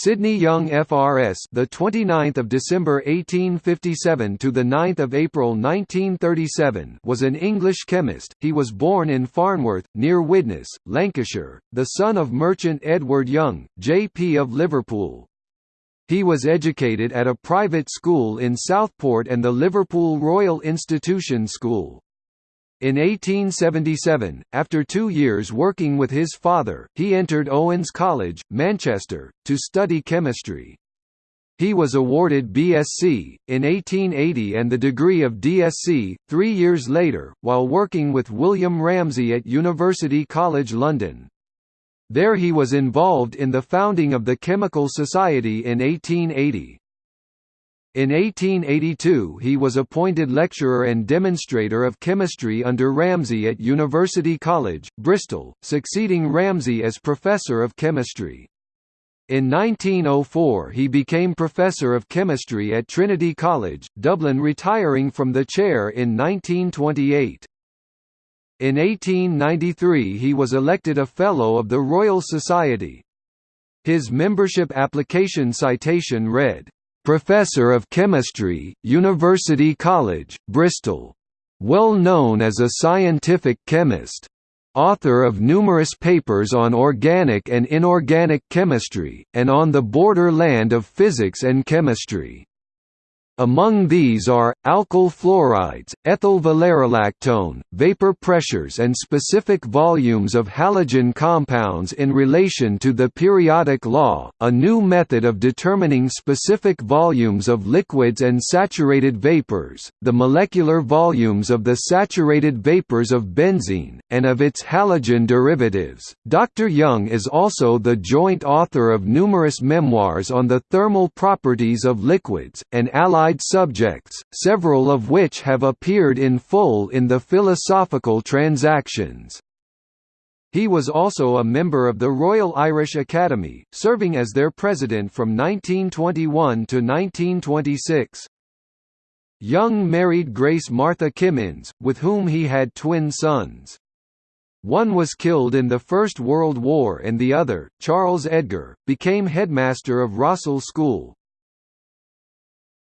Sydney Young FRS the 29th of December 1857 to the 9th of April 1937 was an English chemist. He was born in Farnworth near Widnes Lancashire the son of merchant Edward Young JP of Liverpool. He was educated at a private school in Southport and the Liverpool Royal Institution School in 1877, after two years working with his father, he entered Owens College, Manchester, to study chemistry. He was awarded BSc, in 1880 and the degree of DSc, three years later, while working with William Ramsay at University College London. There he was involved in the founding of the Chemical Society in 1880. In 1882 he was appointed lecturer and demonstrator of chemistry under Ramsay at University College, Bristol, succeeding Ramsay as Professor of Chemistry. In 1904 he became Professor of Chemistry at Trinity College, Dublin retiring from the chair in 1928. In 1893 he was elected a Fellow of the Royal Society. His membership application citation read, Professor of Chemistry, University College, Bristol. Well known as a scientific chemist. Author of numerous papers on organic and inorganic chemistry, and on the border land of physics and chemistry. Among these are, alkyl fluorides, ethyl valerolactone, vapor pressures and specific volumes of halogen compounds in relation to the periodic law, a new method of determining specific volumes of liquids and saturated vapors, the molecular volumes of the saturated vapors of benzene, and of its halogen derivatives. Dr. Young is also the joint author of numerous memoirs on the thermal properties of liquids, and allied subjects, several of which have appeared in full in the Philosophical Transactions. He was also a member of the Royal Irish Academy, serving as their president from 1921 to 1926. Young married Grace Martha Kimmins, with whom he had twin sons. One was killed in the First World War and the other, Charles Edgar, became headmaster of Rossall School,